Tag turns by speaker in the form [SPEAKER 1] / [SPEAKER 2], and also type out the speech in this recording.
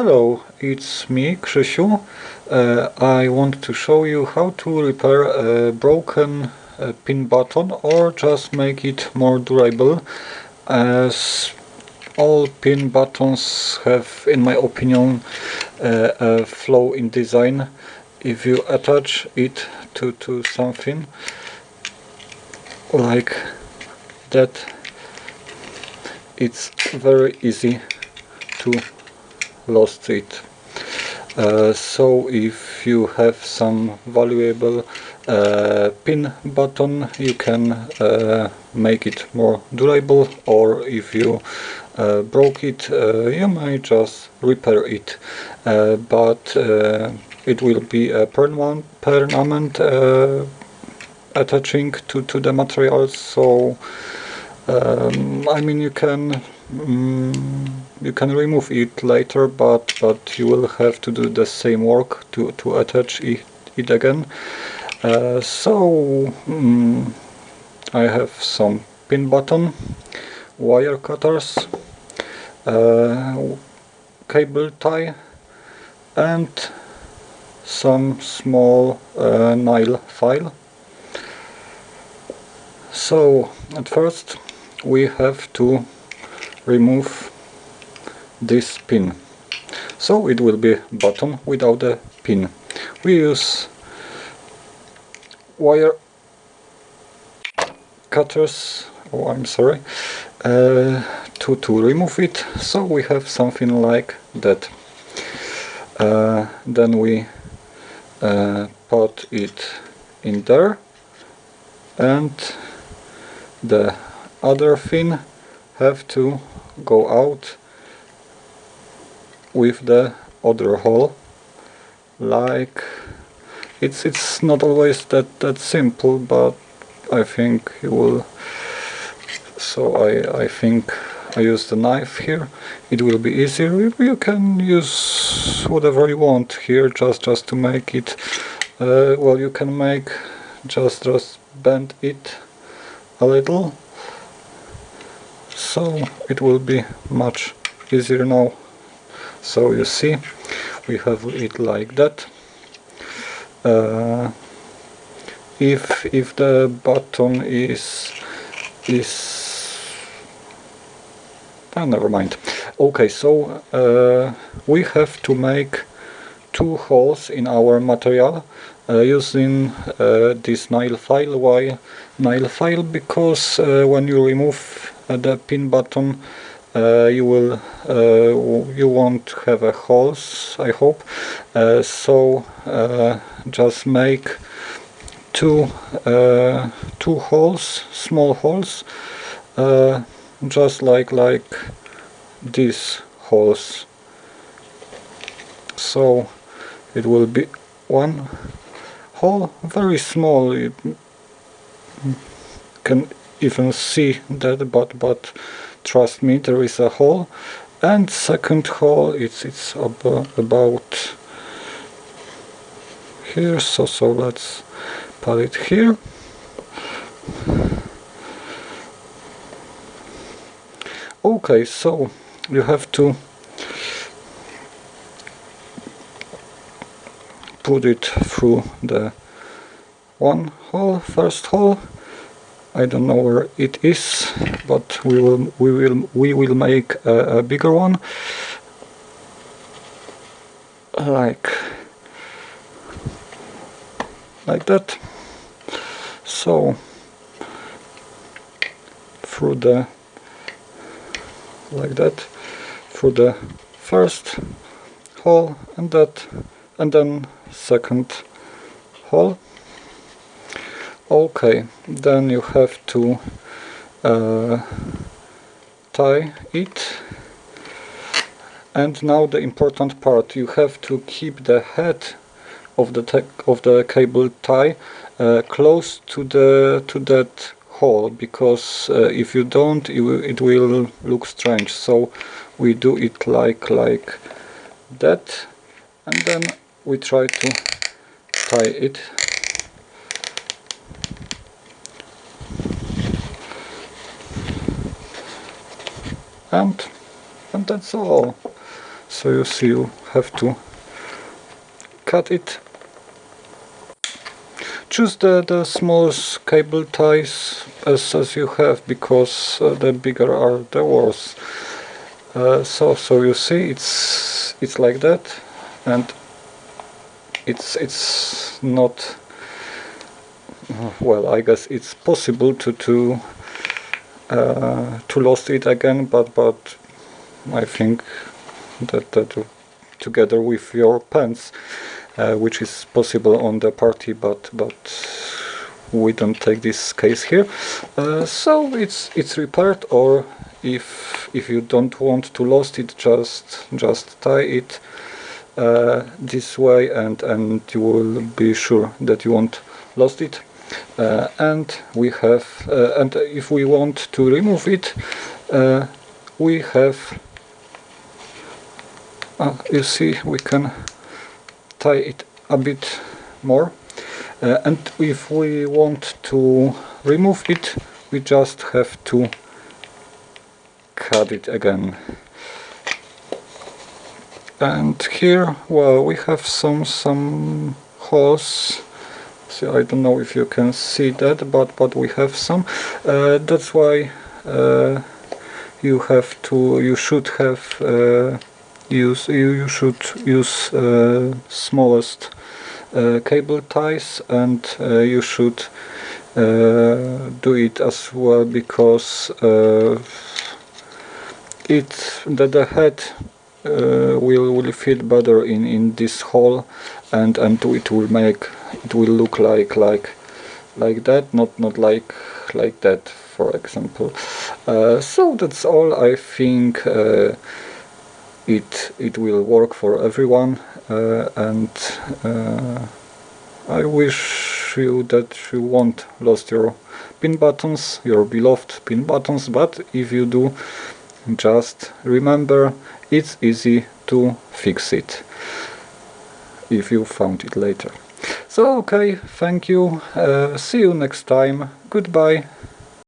[SPEAKER 1] Hello, it's me, Krzysiu. Uh, I want to show you how to repair a broken uh, pin button or just make it more durable as all pin buttons have, in my opinion, uh, a flaw in design. If you attach it to, to something like that, it's very easy to lost it. Uh, so if you have some valuable uh, pin button you can uh, make it more durable or if you uh, broke it uh, you may just repair it uh, but it will be a permanent, attaching to, to the material so um, I mean you can um, you can remove it later but but you will have to do the same work to, to attach it, it again. Uh, so um, I have some pin button wire cutters uh, cable tie and some small uh, nail file. So at first we have to remove this pin. So it will be bottom without a pin. We use wire cutters oh I'm sorry uh, to, to remove it. So we have something like that. Uh, then we uh, put it in there and the other fin have to go out with the other hole. Like it's it's not always that that simple but I think you will so I, I think I use the knife here. It will be easier. You can use whatever you want here just just to make it uh, well you can make just just bend it a little so it will be much easier now. So you see we have it like that. Uh, if if the button is is oh, never mind. Okay so uh, we have to make two holes in our material uh, using uh, this nail file. Why nail file? Because uh, when you remove the pin button. Uh, you will uh, you won't have a holes I hope. Uh, so just make two two holes small holes just like like these holes so it will be one hole very small. You can even see that but but trust me there is a hole. And second hole it's it's ab about here. So so let's put it here. Okay so you have to put it through the one hole first hole I don't know where it is but we will we will we will make a, a bigger one. Like like that. So through the like that through the first hole and that and then second hole okay then you have to uh, tie it. And now the important part you have to keep the head of the of the cable tie uh, close to the to that hole because uh, if you don't it will, it will look strange. So we do it like like that. And then we try to tie it and and that's all. So you see you have to cut it. Choose the, the smallest cable ties as, as you have because uh, the bigger are the worse. Uh, so so you see it's it's like that. And it's it's not well I guess it's possible to to uh, to lost it again but but I think that, that together with your pants uh, which is possible on the party but but we don't take this case here. Uh, so it's it's repaired or if if you don't want to lost it just just tie it uh, this way and and you will be sure that you won't lost it and we have uh, and if we want to remove it uh, we have uh, you see we can tie it a bit more. Uh, and if we want to remove it we just have to cut it again. And here well we have some some holes so I don't know if you can see that but but we have some. Uh, that's why uh, you have to you should have uh, use you, you should use uh, smallest uh, cable ties and uh, you should do it as well because it that the head will will fit better in in this hole and and it will make it will look like like like that not not like like that for example. Uh, so that's all. I think uh, it it will work for everyone uh, and uh, I wish you that you won't lost your pin buttons your beloved pin buttons but if you do just remember it's easy to fix it if you found it later. So okay thank you. Uh, see you next time. Goodbye